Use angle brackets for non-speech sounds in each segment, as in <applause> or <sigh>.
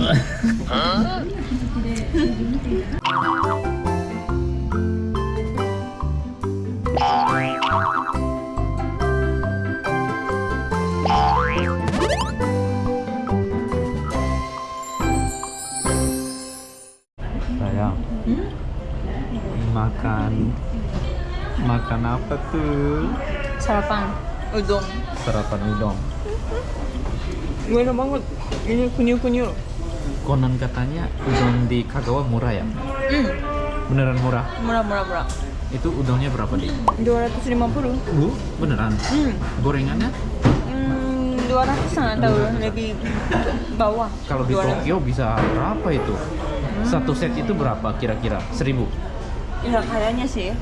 Sayang, makan makan apa tuh? Sarapan udon. Sarapan udang. Enak banget. Ini kunyuk-kunyuk. Konon katanya udang di Kagawa murah ya? Hmm, Beneran murah? murah-murah murah. Itu udangnya berapa deh? 250. Bu, beneran? Hmm. Gorengannya? Hmm, 200 atau lebih bawah. Kalau di 200. Tokyo bisa berapa itu? Satu set itu berapa kira-kira? Seribu? Ya kayaknya sih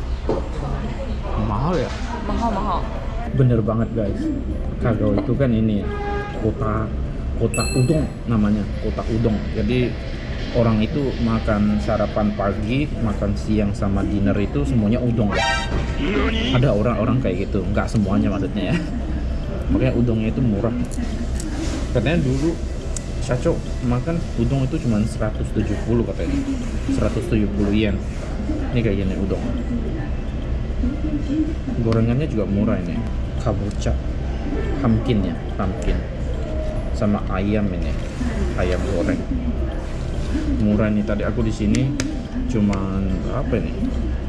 Mahal ya? mahal-mahal. Bener banget guys. Kagawa itu kan ini ya, kota kota udang namanya, kota udang. Jadi orang itu makan sarapan pagi, makan siang sama dinner itu semuanya udang. Ada orang-orang kayak gitu, nggak semuanya maksudnya ya. Makanya udangnya itu murah. Katanya dulu Saco makan udang itu cuma 170 katanya. 170 yen. Ini kayak gini udang. Gorengannya juga murah ini. Kabocha. Pumpkin ya, pumpkin. Sama ayam ini. Ayam goreng. Murah nih tadi aku di sini cuman berapa ini?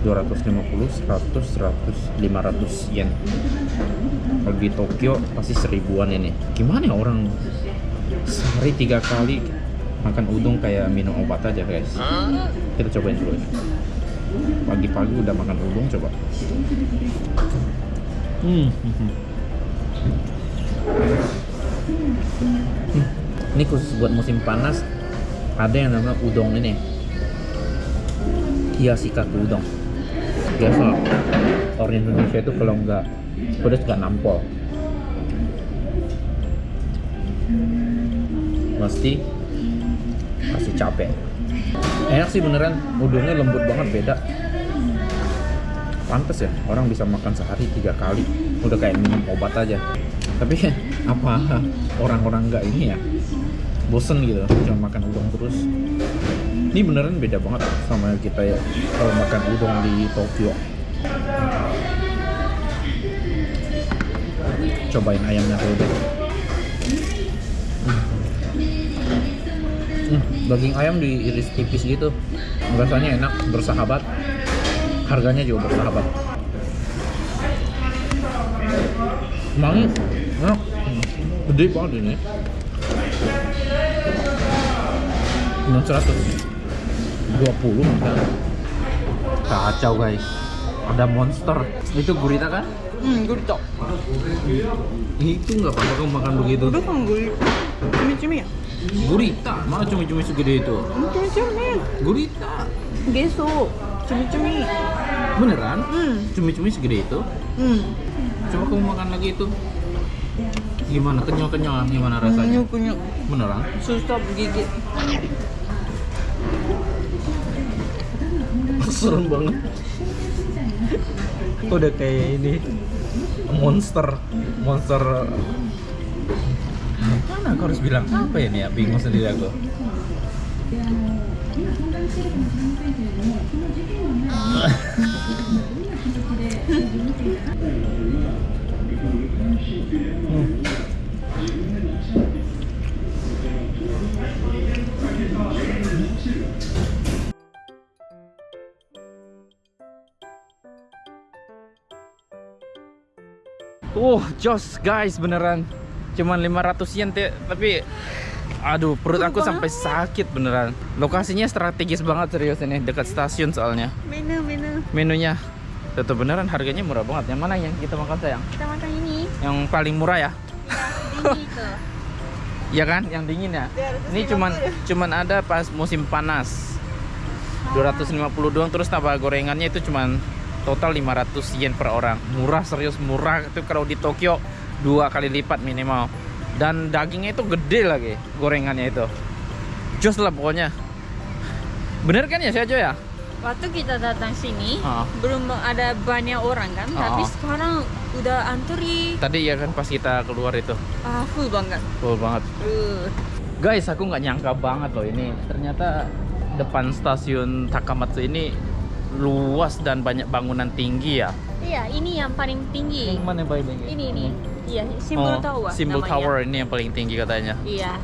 250, 100, 100, 500 yen. Kalau di Tokyo pasti seribuan ini. Gimana ya orang sehari tiga kali makan udang kayak minum obat aja guys. Kita cobain dulu ini. Pagi-pagi udah makan udang coba. Hmm. Hmm. Ini khusus buat musim panas. Ada yang namanya udang ini. Hiyashikaku udang. Biasa orang Indonesia itu kalau nggak pedas nggak nampol. Pasti pasti capek. Enak sih beneran, udangnya lembut banget beda. Pantes ya, orang bisa makan sehari tiga kali, udah kayak minum obat aja. Tapi <laughs> apa orang-orang nggak ini ya, bosen gitu, cuma makan udang terus. Ini beneran beda banget sama kita ya kalau makan udang di Tokyo. Cobain ayamnya dulu deh. Hmm, daging ayam diiris tipis gitu. Rasanya enak, bersahabat. Harganya juga bersahabat. Emang enak. Gede banget ini. Enam seratus dua puluh Kacau guys. Ada monster. Itu gurita kan? Hmm, gurita. Itu nggak apa-apa kamu makan begitu. Udah kan gurita. Cumi-cumi ya? Gurita, mana cumi-cumi segede itu? Hmm, Cumi-cumi. Gurita. Geso. Cumi-cumi. Beneran? Hmm. Cumi-cumi segede itu? Hmm. Coba kamu makan lagi itu. Gimana? Kenyal-kenyal gimana rasanya? Kunyuk-kunyuk. Beneran? Susah gigit. <laughs> Serem banget. Udah kayak ini monster, monster. Mana aku harus bilang apa ini ya? Bingung sendiri aku. <laughs> Uh, jos guys beneran. Cuman 500 yen tapi aduh perut aku sampai sakit beneran. Lokasinya strategis banget serius ini dekat stasiun soalnya. Menu, menu. Menunya tetap beneran harganya murah banget. Yang mana yang kita makan sayang? Kita makan ini. Yang paling murah ya? Ini itu. <laughs> Iya kan? Yang dingin ya? 250. Ini cuman cuman ada pas musim panas. 250 doang terus tambah gorengannya itu cuman total 500 yen per orang. Murah serius murah itu kalau di Tokyo dua kali lipat minimal. Dan dagingnya itu gede lagi gorengannya itu. Jos lah pokoknya. Bener kan ya si Ajo ya? Waktu kita datang sini, Ah. belum ada banyak orang kan, tapi Ah. sekarang udah antri Tadi ya kan pas kita keluar itu ah, full banget. full banget. Uh. Guys, aku nggak nyangka banget loh ini. Ternyata depan stasiun Takamatsu ini luas dan banyak bangunan tinggi ya. Iya, ini yang paling tinggi. Yang mana yang paling tinggi? Ini ini. Iya, Simbol Oh, Tower. Namanya. Tower ini yang paling tinggi katanya. Iya.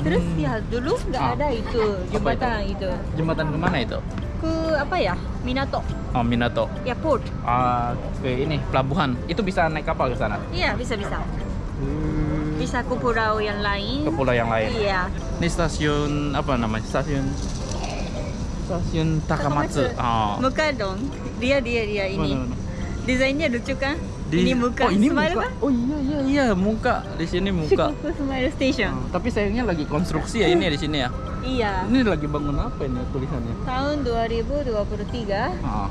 Terus Hmm. ya dulu nggak Ah. ada itu jembatan itu. Jembatan ke mana itu? Ke apa ya? Minato. Oh, Minato. Ya port. Ah, ke ini pelabuhan. Itu bisa naik kapal ke sana. Iya, bisa bisa. Bisa ke pulau yang lain. Ke pulau yang lain. Iya. Ini stasiun apa namanya? Stasiun Stasiun Takamatsu. Oh. Muka dong. Dia dia dia ini. Mana, mana? Desainnya lucu kan? Di- Ini muka. Oh, ini Smile muka. Oh iya iya iya, muka. Di sini muka. Shikoku <laughs> Smile Station. Oh, tapi sayangnya lagi konstruksi ya ini di sini ya. Iya. Ini lagi bangun apa ini tulisannya? Tahun 2023 Ah,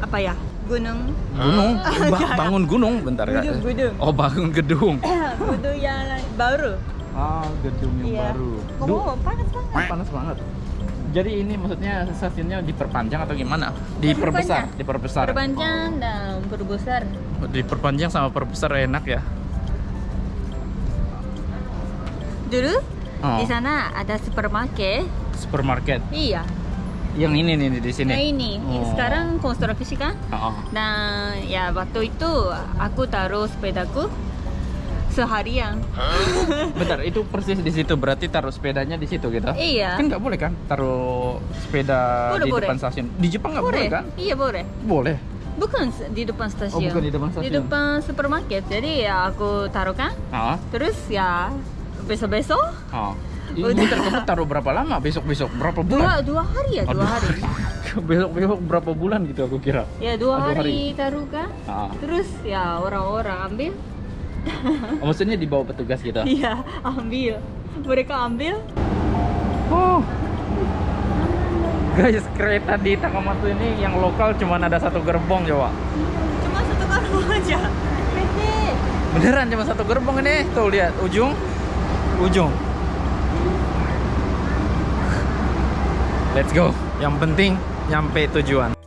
apa ya? Gunung. gunung, Ba- bangun gunung bentar Kak. Gedung, gedung. Oh, bangun gedung. <laughs> Gunung yang baru. Ah, gedung yang Iya. baru. Oh, panas banget. panas banget. Jadi ini maksudnya stasiunnya diperpanjang atau gimana? Diperbesar, diperbesar. Perpanjang dan perbesar. Oh, diperpanjang sama perbesar enak ya. Dulu Oh, di sana ada supermarket. supermarket. Iya. Yang ini nih di sini. Nah ini Oh. sekarang konstruksi kan? Oh. Nah ya waktu itu aku taruh sepedaku seharian. <laughs> Bentar, itu persis di situ berarti taruh sepedanya di situ gitu? Iya. Kan nggak boleh kan taruh sepeda Boleh, di boleh. depan stasiun. Di Jepang nggak boleh. kan? Iya boleh. Boleh. Bukan di depan stasiun. Oh, bukan di depan stasiun. Di depan supermarket. Jadi ya aku taruh kan. Ah. Terus ya besok-besok Oh. Udah. Bentar, kamu taruh berapa lama? Besok-besok berapa bulan? dua dua hari ya Oh, dua hari. <laughs> Besok-besok berapa bulan gitu aku kira. Ya dua Oh, dua hari taruh kan. Ah. Terus ya orang-orang ambil. Oh, maksudnya dibawa petugas gitu. <laughs> Iya ambil. Mereka ambil. Oh. Guys, kereta di Takamatsu ini yang lokal cuma ada satu gerbong coba. Cuma satu karung aja. Beneran cuma satu gerbong ini. Tuh lihat ujung. Ujung. Let's go. Yang penting nyampe tujuan.